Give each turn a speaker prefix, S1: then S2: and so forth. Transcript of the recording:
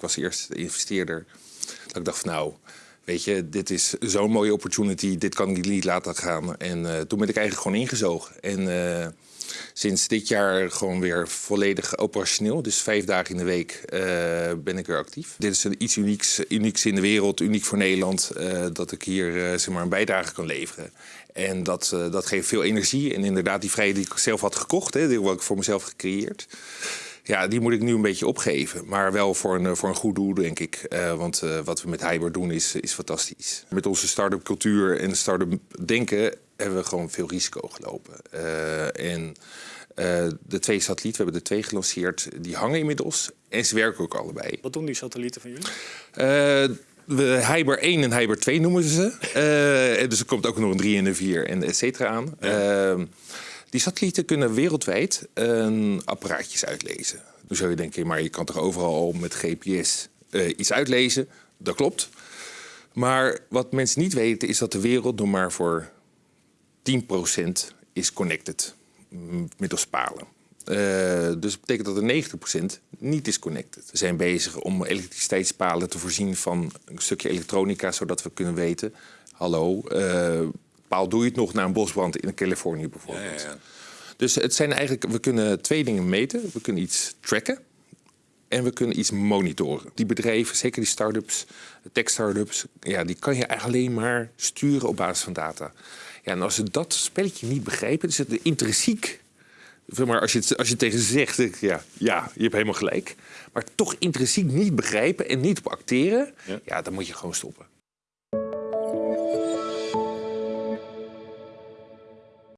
S1: ik was eerst de investeerder. Dat ik dacht van nou, weet je, dit is zo'n mooie opportunity. Dit kan ik niet laten gaan. En eh, toen ben ik eigenlijk gewoon ingezogen. En eh, sinds dit jaar gewoon weer volledig operationeel. Dus vijf dagen in de week eh, ben ik weer actief. Dit is iets unieks, unieks in de wereld, uniek voor Nederland. dat ik hier zeg maar een bijdrage kan leveren. En dat, dat geeft veel energie. En inderdaad, die vrijheid die ik zelf had gekocht, hè, die had ik voor mezelf gecreëerd. Ja, die moet ik nu een beetje opgeven. Maar wel voor een, voor een goed doel, denk ik. Eh, want eh, wat we met Hyber doen is, is fantastisch. Met onze start-up cultuur en start-up denken hebben we gewoon veel risico gelopen. Eh, en eh, de twee satellieten, we hebben er twee gelanceerd, die hangen inmiddels. En ze werken ook allebei.
S2: Wat doen die satellieten van jullie?
S1: Eh, we, Hyber 1 en Hyber 2 noemen ze. Eh, dus er komt ook nog een 3 en een 4 en et cetera aan. Eh, die satellieten kunnen wereldwijd een apparaatjes uitlezen. Dan zou je denken, maar je kan toch overal al met GPS eh, iets uitlezen? Dat klopt. Maar wat mensen niet weten is dat de wereld nog maar voor 10% is connected mm, middels palen. Eh, dus dat betekent dat er 90% niet is connected. We zijn bezig om elektriciteitspalen te voorzien van een stukje elektronica, zodat we kunnen weten: hallo, eh, paal doe je het nog na een bosbrand in Californië bijvoorbeeld. Dus het zijn eigenlijk, we kunnen twee dingen meten. We kunnen iets tracken en we kunnen iets monitoren. Die bedrijven, zeker die start-ups, tech-startups, ja, die kan je alleen maar sturen op basis van data. Ja, en als ze dat spelletje niet begrijpen, is het intrinsiek. Maar als je, het, als je tegen ze zegt, ja, ja, je hebt helemaal gelijk. Maar toch intrinsiek niet begrijpen en niet op acteren,
S3: Ja.
S1: ja dan moet je gewoon stoppen.